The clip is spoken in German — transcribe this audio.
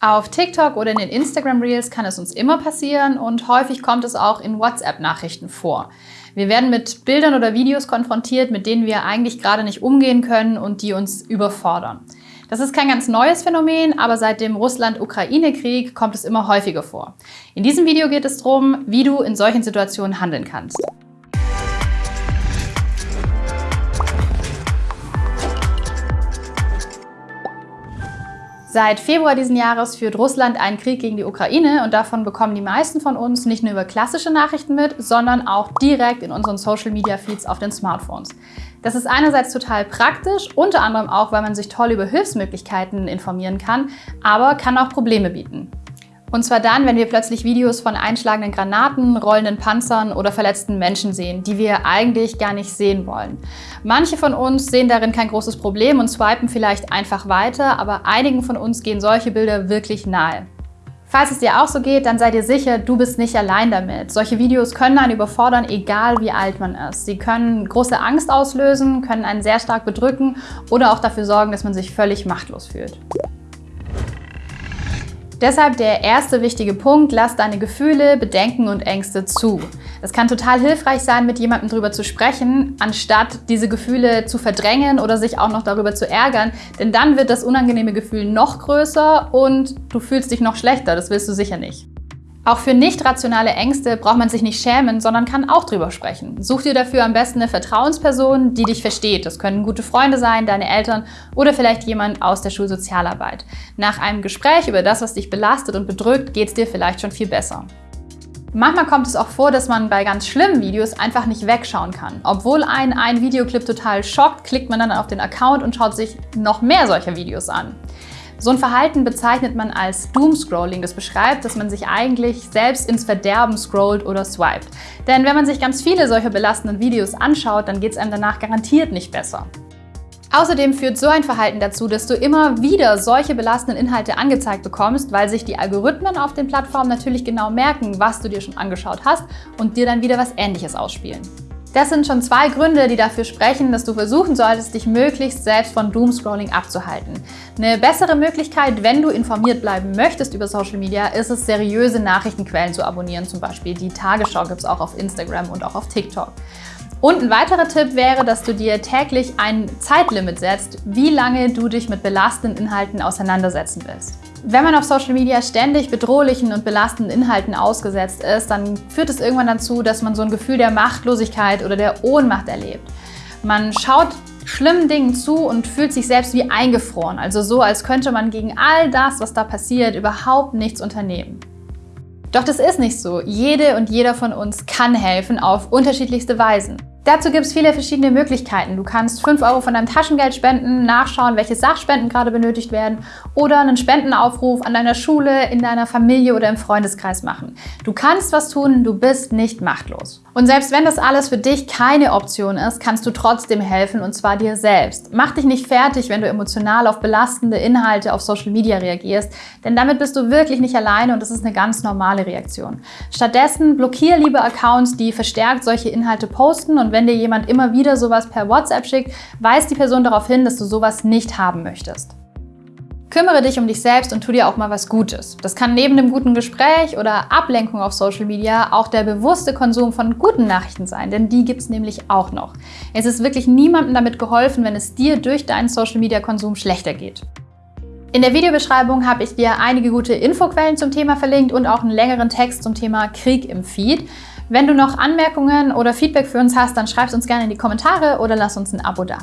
Auf TikTok oder in den Instagram Reels kann es uns immer passieren und häufig kommt es auch in WhatsApp-Nachrichten vor. Wir werden mit Bildern oder Videos konfrontiert, mit denen wir eigentlich gerade nicht umgehen können und die uns überfordern. Das ist kein ganz neues Phänomen, aber seit dem Russland-Ukraine-Krieg kommt es immer häufiger vor. In diesem Video geht es darum, wie du in solchen Situationen handeln kannst. Seit Februar diesen Jahres führt Russland einen Krieg gegen die Ukraine und davon bekommen die meisten von uns nicht nur über klassische Nachrichten mit, sondern auch direkt in unseren Social-Media-Feeds auf den Smartphones. Das ist einerseits total praktisch, unter anderem auch, weil man sich toll über Hilfsmöglichkeiten informieren kann, aber kann auch Probleme bieten. Und zwar dann, wenn wir plötzlich Videos von einschlagenden Granaten, rollenden Panzern oder verletzten Menschen sehen, die wir eigentlich gar nicht sehen wollen. Manche von uns sehen darin kein großes Problem und swipen vielleicht einfach weiter, aber einigen von uns gehen solche Bilder wirklich nahe. Falls es dir auch so geht, dann sei dir sicher, du bist nicht allein damit. Solche Videos können einen überfordern, egal wie alt man ist. Sie können große Angst auslösen, können einen sehr stark bedrücken oder auch dafür sorgen, dass man sich völlig machtlos fühlt. Deshalb der erste wichtige Punkt, lass deine Gefühle, Bedenken und Ängste zu. Es kann total hilfreich sein, mit jemandem darüber zu sprechen, anstatt diese Gefühle zu verdrängen oder sich auch noch darüber zu ärgern, denn dann wird das unangenehme Gefühl noch größer und du fühlst dich noch schlechter, das willst du sicher nicht. Auch für nicht rationale Ängste braucht man sich nicht schämen, sondern kann auch drüber sprechen. Such dir dafür am besten eine Vertrauensperson, die dich versteht. Das können gute Freunde sein, deine Eltern oder vielleicht jemand aus der Schulsozialarbeit. Nach einem Gespräch über das, was dich belastet und bedrückt, geht es dir vielleicht schon viel besser. Manchmal kommt es auch vor, dass man bei ganz schlimmen Videos einfach nicht wegschauen kann. Obwohl ein, ein Videoclip total schockt, klickt man dann auf den Account und schaut sich noch mehr solcher Videos an. So ein Verhalten bezeichnet man als Doomscrolling. Das beschreibt, dass man sich eigentlich selbst ins Verderben scrollt oder swiped. Denn wenn man sich ganz viele solcher belastenden Videos anschaut, dann geht es einem danach garantiert nicht besser. Außerdem führt so ein Verhalten dazu, dass du immer wieder solche belastenden Inhalte angezeigt bekommst, weil sich die Algorithmen auf den Plattformen natürlich genau merken, was du dir schon angeschaut hast und dir dann wieder was Ähnliches ausspielen. Das sind schon zwei Gründe, die dafür sprechen, dass du versuchen solltest, dich möglichst selbst von Doomscrolling abzuhalten. Eine bessere Möglichkeit, wenn du informiert bleiben möchtest über Social Media, ist es, seriöse Nachrichtenquellen zu abonnieren. Zum Beispiel die Tagesschau gibt es auch auf Instagram und auch auf TikTok. Und ein weiterer Tipp wäre, dass du dir täglich ein Zeitlimit setzt, wie lange du dich mit belastenden Inhalten auseinandersetzen willst. Wenn man auf Social Media ständig bedrohlichen und belastenden Inhalten ausgesetzt ist, dann führt es irgendwann dazu, dass man so ein Gefühl der Machtlosigkeit oder der Ohnmacht erlebt. Man schaut schlimmen Dingen zu und fühlt sich selbst wie eingefroren, also so, als könnte man gegen all das, was da passiert, überhaupt nichts unternehmen. Doch das ist nicht so. Jede und jeder von uns kann helfen auf unterschiedlichste Weisen. Dazu gibt es viele verschiedene Möglichkeiten. Du kannst 5 Euro von deinem Taschengeld spenden, nachschauen, welche Sachspenden gerade benötigt werden oder einen Spendenaufruf an deiner Schule, in deiner Familie oder im Freundeskreis machen. Du kannst was tun, du bist nicht machtlos. Und selbst wenn das alles für dich keine Option ist, kannst du trotzdem helfen und zwar dir selbst. Mach dich nicht fertig, wenn du emotional auf belastende Inhalte auf Social Media reagierst, denn damit bist du wirklich nicht alleine und das ist eine ganz normale Reaktion. Stattdessen blockier lieber Accounts, die verstärkt solche Inhalte posten und wenn dir jemand immer wieder sowas per WhatsApp schickt, weist die Person darauf hin, dass du sowas nicht haben möchtest. Kümmere dich um dich selbst und tu dir auch mal was Gutes. Das kann neben dem guten Gespräch oder Ablenkung auf Social Media auch der bewusste Konsum von guten Nachrichten sein, denn die gibt es nämlich auch noch. Es ist wirklich niemandem damit geholfen, wenn es dir durch deinen Social Media Konsum schlechter geht. In der Videobeschreibung habe ich dir einige gute Infoquellen zum Thema verlinkt und auch einen längeren Text zum Thema Krieg im Feed. Wenn du noch Anmerkungen oder Feedback für uns hast, dann schreib es uns gerne in die Kommentare oder lass uns ein Abo da.